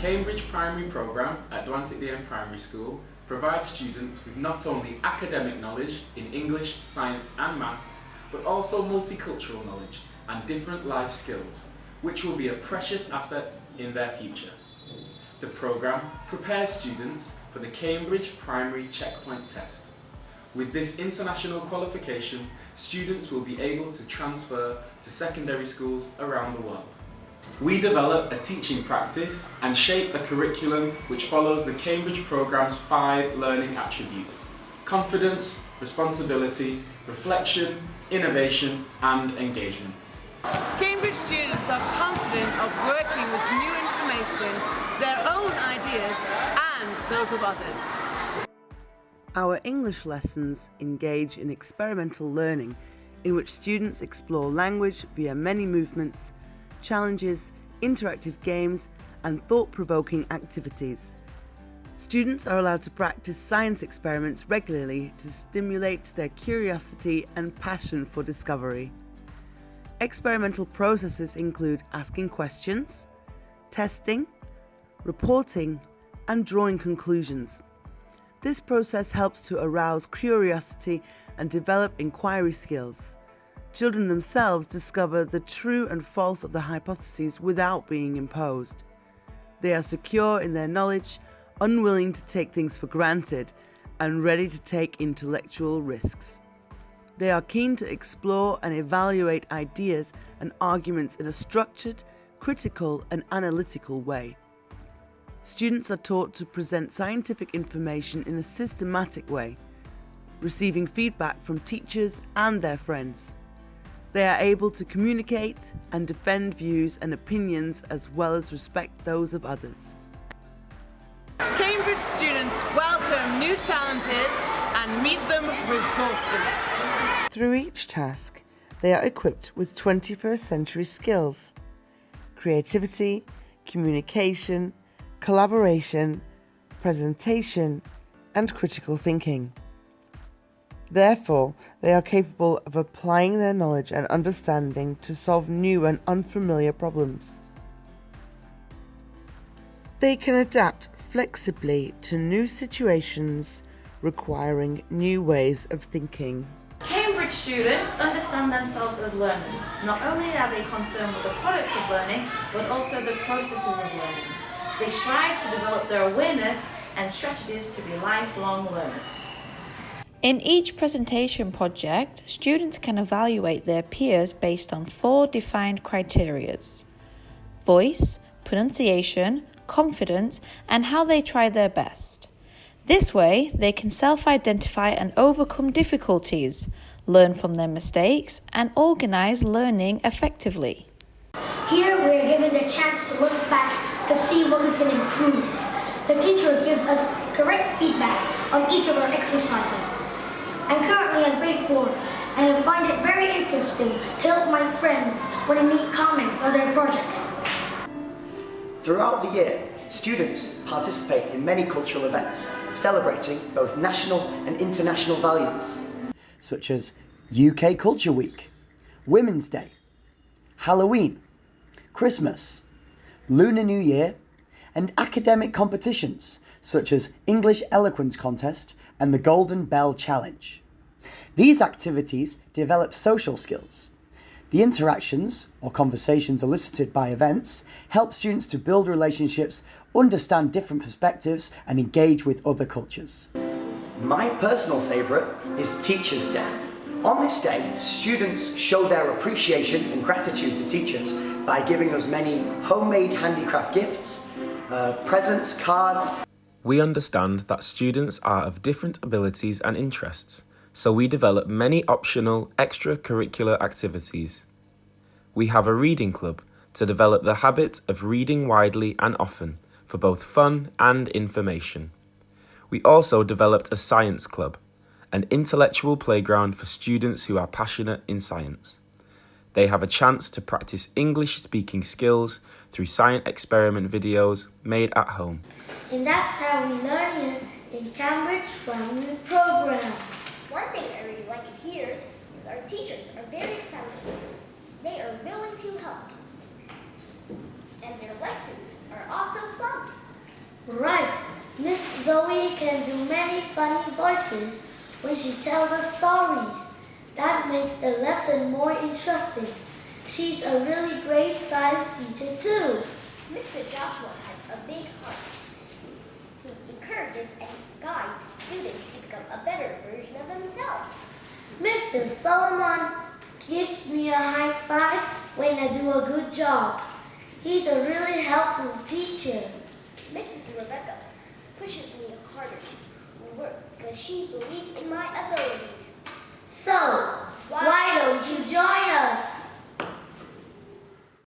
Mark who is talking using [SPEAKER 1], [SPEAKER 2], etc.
[SPEAKER 1] Cambridge Primary Programme at Dwantic Primary School provides students with not only academic knowledge in English, science and maths, but also multicultural knowledge and different life skills, which will be a precious asset in their future. The programme prepares students for the Cambridge Primary Checkpoint Test. With this international qualification, students will be able to transfer to secondary schools around the world. We develop a teaching practice and shape a curriculum which follows the Cambridge programme's five learning attributes. Confidence, responsibility, reflection, innovation and engagement.
[SPEAKER 2] Cambridge students are confident of working with new information, their own ideas and those of others.
[SPEAKER 3] Our English lessons engage in experimental learning in which students explore language via many movements, challenges, interactive games and thought-provoking activities. Students are allowed to practice science experiments regularly to stimulate their curiosity and passion for discovery. Experimental processes include asking questions, testing, reporting, and drawing conclusions. This process helps to arouse curiosity and develop inquiry skills. Children themselves discover the true and false of the hypotheses without being imposed. They are secure in their knowledge, unwilling to take things for granted, and ready to take intellectual risks. They are keen to explore and evaluate ideas and arguments in a structured, critical, and analytical way. Students are taught to present scientific information in a systematic way, receiving feedback from teachers and their friends. They are able to communicate and defend views and opinions as well as respect those of others.
[SPEAKER 2] Cambridge students welcome new challenges and meet them resourcefully.
[SPEAKER 3] Through each task, they are equipped with 21st century skills creativity, communication, collaboration, presentation, and critical thinking. Therefore, they are capable of applying their knowledge and understanding to solve new and unfamiliar problems. They can adapt flexibly to new situations requiring new ways of thinking.
[SPEAKER 4] Cambridge students understand themselves as learners. Not only are they concerned with the products of learning, but also the processes of learning. They strive to develop their awareness and strategies to be lifelong learners.
[SPEAKER 5] In each presentation project, students can evaluate their peers based on four defined criterias. Voice, pronunciation, confidence, and how they try their best. This way, they can self identify and overcome difficulties, learn from their mistakes, and organize learning effectively.
[SPEAKER 6] Here, we are given the chance to look back to see what we can improve. The teacher gives us correct feedback on each of our exercises. I'm currently in grade 4 and I find it very interesting to help my friends when I meet comments on their projects.
[SPEAKER 7] Throughout the year, students participate in many cultural events celebrating both national and international values, such as UK Culture Week, Women's Day, Halloween, Christmas, Lunar New Year, and academic competitions such as English Eloquence Contest and the Golden Bell Challenge. These activities develop social skills. The interactions or conversations elicited by events help students to build relationships, understand different perspectives, and engage with other cultures. My personal favourite is Teachers' Day. On this day, students show their appreciation and gratitude to teachers by giving us many homemade handicraft gifts, uh, presents, cards.
[SPEAKER 1] We understand that students are of different abilities and interests, so we develop many optional extracurricular activities. We have a reading club to develop the habit of reading widely and often for both fun and information. We also developed a science club, an intellectual playground for students who are passionate in science. They have a chance to practice English speaking skills through science experiment videos made at home.
[SPEAKER 8] And that's how we learn in, in Cambridge Primary Program.
[SPEAKER 9] One thing I really like here is our teachers are very friendly. They are willing to help. And and their lessons are also fun.
[SPEAKER 8] Right. Miss Zoe can do many funny voices when she tells us stories. That makes the lesson more interesting. She's a really great science teacher too.
[SPEAKER 9] Mr. Joshua has a big heart. He encourages and guides students to become a better version of themselves.
[SPEAKER 8] Mr. Solomon gives me a high five when I do a good job. He's a really helpful teacher.
[SPEAKER 9] Mrs. Rebecca pushes me harder to work because she believes in my abilities.
[SPEAKER 8] So, why don't you join us?